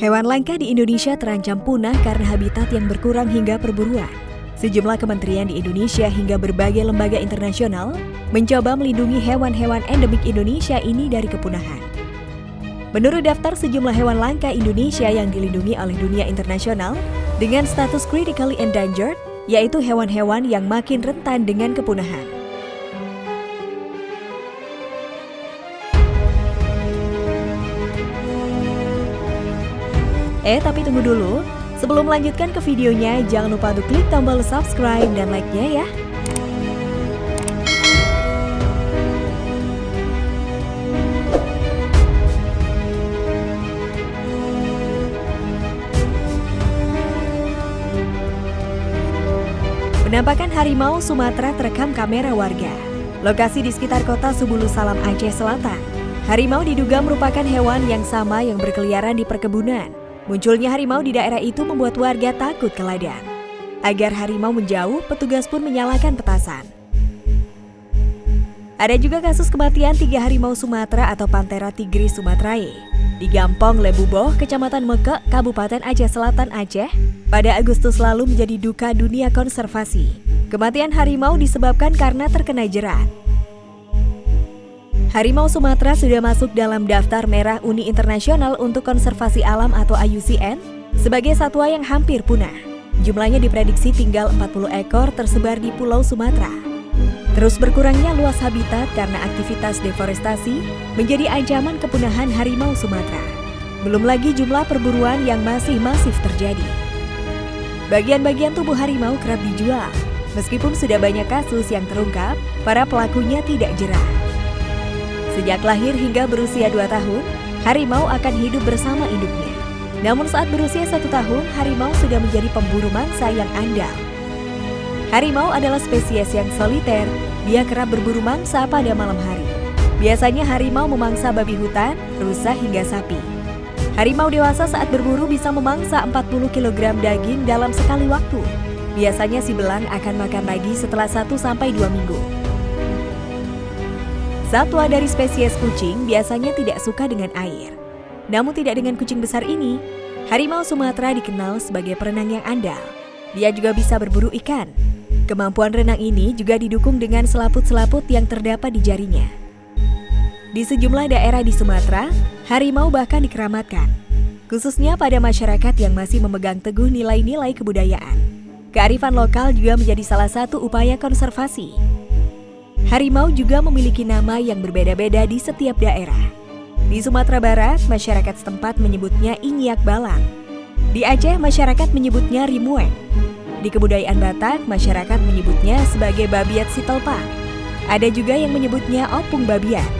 Hewan langka di Indonesia terancam punah karena habitat yang berkurang hingga perburuan. Sejumlah kementerian di Indonesia hingga berbagai lembaga internasional mencoba melindungi hewan-hewan endemik Indonesia ini dari kepunahan. Menurut daftar sejumlah hewan langka Indonesia yang dilindungi oleh dunia internasional dengan status critically endangered, yaitu hewan-hewan yang makin rentan dengan kepunahan. Eh, tapi tunggu dulu. Sebelum melanjutkan ke videonya, jangan lupa untuk klik tombol subscribe dan like-nya ya. Penampakan harimau Sumatera terekam kamera warga. Lokasi di sekitar kota Subulu Salam Aceh Selatan. Harimau diduga merupakan hewan yang sama yang berkeliaran di perkebunan. Munculnya harimau di daerah itu membuat warga takut ke ladang. Agar harimau menjauh, petugas pun menyalakan petasan. Ada juga kasus kematian tiga harimau Sumatera atau Panthera tigris sumatrae di Gampong Lebuboh, Kecamatan Mekek, Kabupaten Aceh Selatan, Aceh, pada Agustus lalu menjadi duka dunia konservasi. Kematian harimau disebabkan karena terkena jerat. Harimau Sumatera sudah masuk dalam daftar merah Uni Internasional untuk Konservasi Alam atau IUCN sebagai satwa yang hampir punah. Jumlahnya diprediksi tinggal 40 ekor tersebar di Pulau Sumatera. Terus berkurangnya luas habitat karena aktivitas deforestasi menjadi ancaman kepunahan harimau Sumatera. Belum lagi jumlah perburuan yang masih masif terjadi. Bagian-bagian tubuh harimau kerap dijual. Meskipun sudah banyak kasus yang terungkap, para pelakunya tidak jerah. Sejak lahir hingga berusia 2 tahun, harimau akan hidup bersama induknya. Namun saat berusia satu tahun, harimau sudah menjadi pemburu mangsa yang andal. Harimau adalah spesies yang soliter, dia kerap berburu mangsa pada malam hari. Biasanya harimau memangsa babi hutan, rusa hingga sapi. Harimau dewasa saat berburu bisa memangsa 40 kg daging dalam sekali waktu. Biasanya si belang akan makan lagi setelah 1-2 minggu. Satwa dari spesies kucing biasanya tidak suka dengan air. Namun tidak dengan kucing besar ini. Harimau Sumatera dikenal sebagai perenang yang andal. Dia juga bisa berburu ikan. Kemampuan renang ini juga didukung dengan selaput-selaput yang terdapat di jarinya. Di sejumlah daerah di Sumatera, harimau bahkan dikeramatkan. Khususnya pada masyarakat yang masih memegang teguh nilai-nilai kebudayaan. Kearifan lokal juga menjadi salah satu upaya konservasi Harimau juga memiliki nama yang berbeda-beda di setiap daerah. Di Sumatera Barat, masyarakat setempat menyebutnya inyak balang. Di Aceh, masyarakat menyebutnya rimueng. Di kebudayaan Batak, masyarakat menyebutnya sebagai babiat sitelpang. Ada juga yang menyebutnya opung babiat.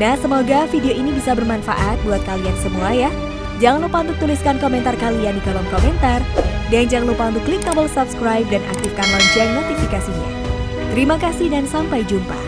Nah, semoga video ini bisa bermanfaat buat kalian semua ya. Jangan lupa untuk tuliskan komentar kalian di kolom komentar. Dan jangan lupa untuk klik tombol subscribe dan aktifkan lonceng notifikasinya. Terima kasih dan sampai jumpa.